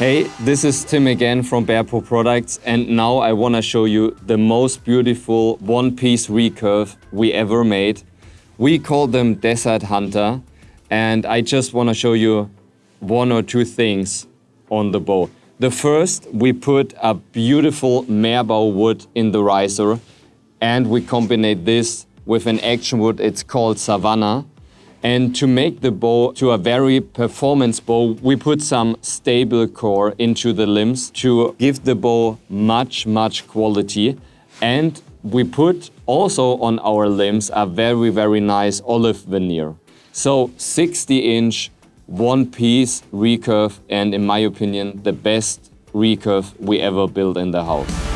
Hey, this is Tim again from Bearpaw Products and now I want to show you the most beautiful one-piece recurve we ever made. We call them Desert Hunter and I just want to show you one or two things on the bow. The first, we put a beautiful meerbaum wood in the riser and we combine this with an action wood, it's called Savannah. And to make the bow to a very performance bow, we put some stable core into the limbs to give the bow much, much quality. And we put also on our limbs a very, very nice olive veneer. So 60 inch, one piece recurve, and in my opinion, the best recurve we ever built in the house.